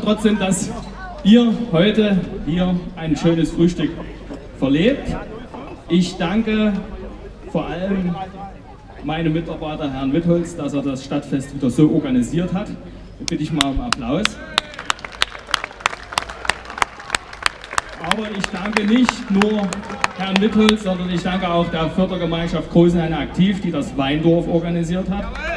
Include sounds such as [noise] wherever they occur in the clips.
trotzdem, dass ihr heute hier ein schönes Frühstück verlebt. Ich danke vor allem meinem Mitarbeiter Herrn Wittholz, dass er das Stadtfest wieder so organisiert hat. Da bitte ich mal um Applaus. Aber ich danke nicht nur Herrn Wittholz, sondern ich danke auch der Fördergemeinschaft Großenhain Aktiv, die das Weindorf organisiert hat.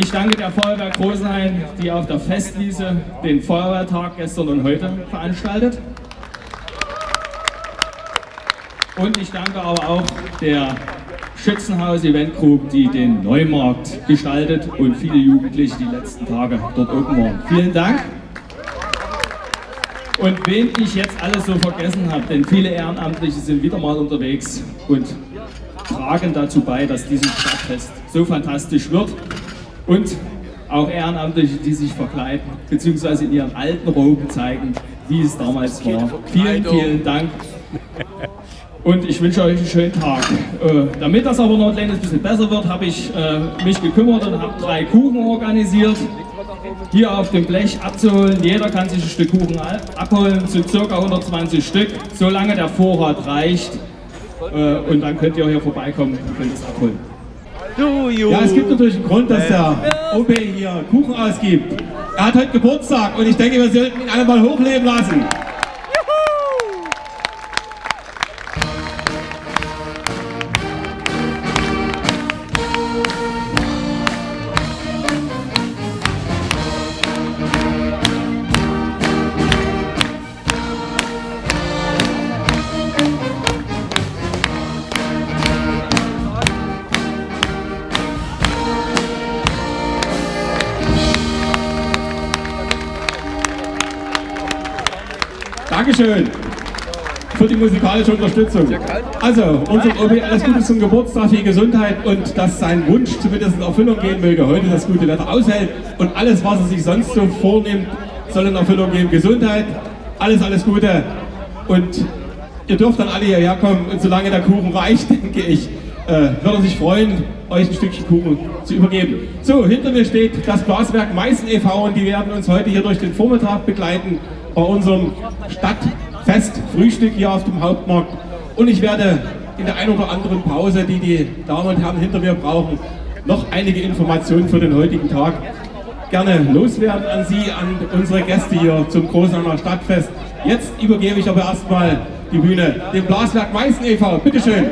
Ich danke der Feuerwehr Großenhain, die auf der Festwiese den Feuerwehrtag gestern und heute veranstaltet. Und ich danke aber auch der Schützenhaus Event Group, die den Neumarkt gestaltet und viele Jugendliche die letzten Tage dort oben waren. Vielen Dank. Und wen ich jetzt alles so vergessen habe, denn viele Ehrenamtliche sind wieder mal unterwegs und tragen dazu bei, dass dieses Stadtfest so fantastisch wird. Und auch Ehrenamtliche, die sich verkleiden, beziehungsweise in ihren alten Roben zeigen, wie es damals war. Vielen, vielen Dank. Und ich wünsche euch einen schönen Tag. Äh, damit das aber noch ein kleines bisschen besser wird, habe ich äh, mich gekümmert und habe drei Kuchen organisiert hier auf dem Blech abzuholen. Jeder kann sich ein Stück Kuchen abholen, zu ca. 120 Stück, solange der Vorrat reicht. Äh, und dann könnt ihr hier vorbeikommen und könnt es abholen. Ja, es gibt natürlich einen Grund, dass der OB hier Kuchen ausgibt. Er hat heute Geburtstag und ich denke, wir sollten ihn alle mal hochleben lassen. Dankeschön für die musikalische Unterstützung. Also, unser OB, alles Gute zum Geburtstag, viel Gesundheit und dass sein Wunsch zumindest in Erfüllung gehen möge, heute das gute Wetter aushält und alles, was er sich sonst so vornimmt, soll in Erfüllung gehen. Gesundheit, alles, alles Gute und ihr dürft dann alle hierher kommen und solange der Kuchen reicht, [laughs] denke ich, äh, wird er sich freuen, euch ein Stückchen Kuchen zu übergeben. So, hinter mir steht das Glaswerk Meißen e.V. und die werden uns heute hier durch den Vormittag begleiten bei unserem Stadtfest-Frühstück hier auf dem Hauptmarkt. Und ich werde in der einen oder anderen Pause, die die Damen und Herren hinter mir brauchen, noch einige Informationen für den heutigen Tag gerne loswerden an Sie, an unsere Gäste hier zum Großheimer Stadtfest. Jetzt übergebe ich aber erstmal die Bühne dem Blaswerk Meißen e.V. Bitteschön.